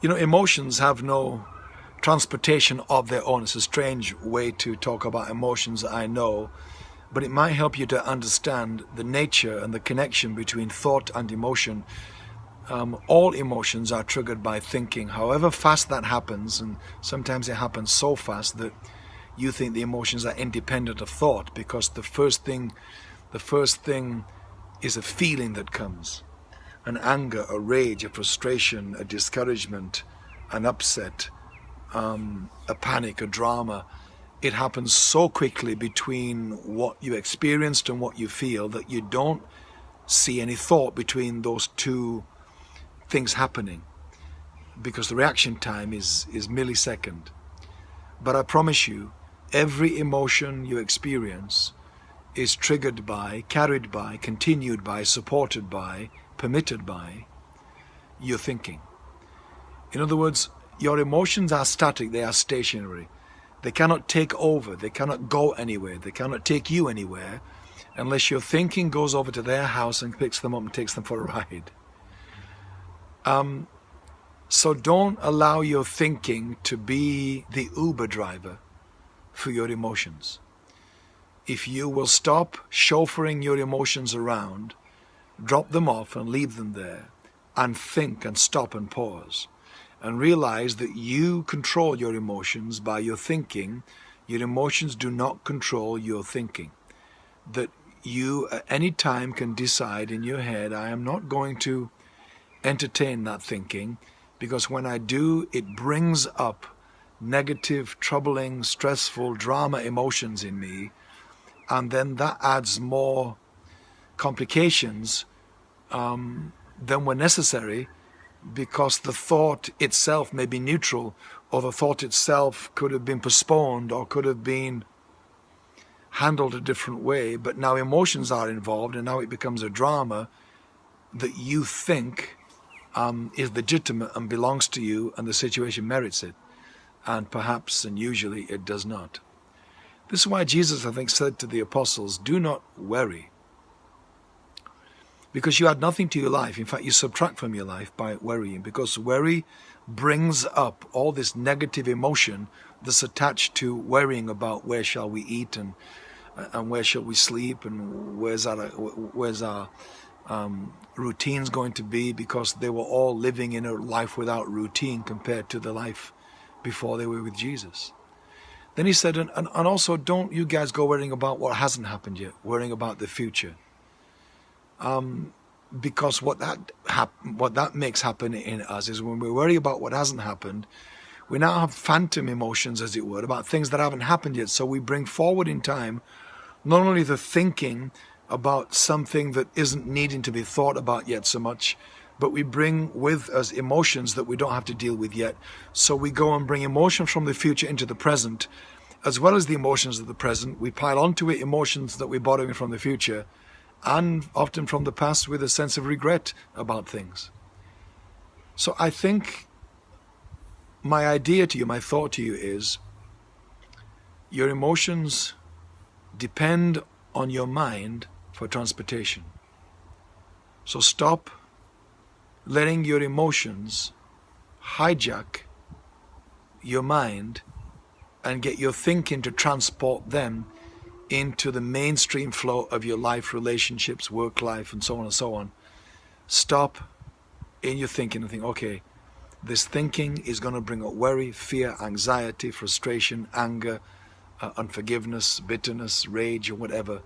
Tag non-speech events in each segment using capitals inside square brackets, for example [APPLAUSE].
You know, emotions have no transportation of their own. It's a strange way to talk about emotions, I know, but it might help you to understand the nature and the connection between thought and emotion. Um, all emotions are triggered by thinking, however fast that happens, and sometimes it happens so fast that you think the emotions are independent of thought because the first thing, the first thing is a feeling that comes an anger, a rage, a frustration, a discouragement, an upset, um, a panic, a drama. It happens so quickly between what you experienced and what you feel that you don't see any thought between those two things happening because the reaction time is, is millisecond. But I promise you, every emotion you experience is triggered by, carried by, continued by, supported by, permitted by your thinking. In other words, your emotions are static, they are stationary. They cannot take over, they cannot go anywhere, they cannot take you anywhere unless your thinking goes over to their house and picks them up and takes them for a [LAUGHS] ride. Um, so don't allow your thinking to be the Uber driver for your emotions. If you will stop chauffeuring your emotions around drop them off and leave them there and think and stop and pause and realize that you control your emotions by your thinking. Your emotions do not control your thinking. That you at any time can decide in your head, I am not going to entertain that thinking because when I do, it brings up negative, troubling, stressful, drama emotions in me. And then that adds more complications um, than were necessary because the thought itself may be neutral or the thought itself could have been postponed or could have been handled a different way but now emotions are involved and now it becomes a drama that you think um, is legitimate and belongs to you and the situation merits it and perhaps and usually it does not. This is why Jesus I think said to the apostles do not worry because you add nothing to your life. In fact, you subtract from your life by worrying because worry brings up all this negative emotion that's attached to worrying about where shall we eat and and where shall we sleep and where's our where's our um, routines going to be because they were all living in a life without routine compared to the life before they were with Jesus. Then he said, and, and, and also don't you guys go worrying about what hasn't happened yet, worrying about the future um, because what that what that makes happen in us is when we worry about what hasn't happened, we now have phantom emotions, as it were, about things that haven't happened yet. So we bring forward in time not only the thinking about something that isn't needing to be thought about yet so much, but we bring with us emotions that we don't have to deal with yet. So we go and bring emotions from the future into the present, as well as the emotions of the present. We pile onto it emotions that we're borrowing from the future, and often from the past with a sense of regret about things. So I think my idea to you, my thought to you is your emotions depend on your mind for transportation. So stop letting your emotions hijack your mind and get your thinking to transport them into the mainstream flow of your life, relationships, work life, and so on and so on. Stop in your thinking and think, okay, this thinking is going to bring up worry, fear, anxiety, frustration, anger, uh, unforgiveness, bitterness, rage, or whatever.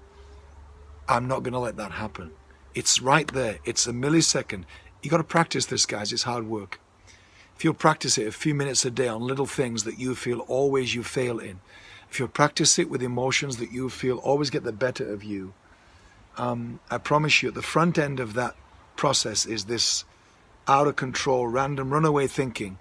I'm not going to let that happen. It's right there. It's a millisecond. You got to practice this, guys. It's hard work. If you'll practice it a few minutes a day on little things that you feel always you fail in, if you practice it with emotions that you feel always get the better of you, um, I promise you at the front end of that process is this out of control, random runaway thinking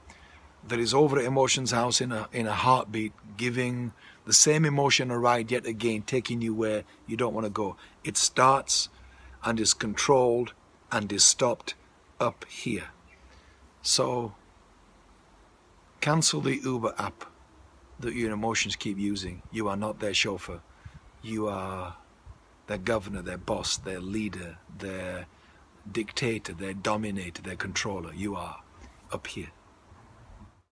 that is over at emotions house in a, in a heartbeat, giving the same emotion a ride yet again, taking you where you don't want to go. It starts and is controlled and is stopped up here. So cancel the Uber app that your emotions keep using. You are not their chauffeur. You are their governor, their boss, their leader, their dictator, their dominator, their controller. You are up here.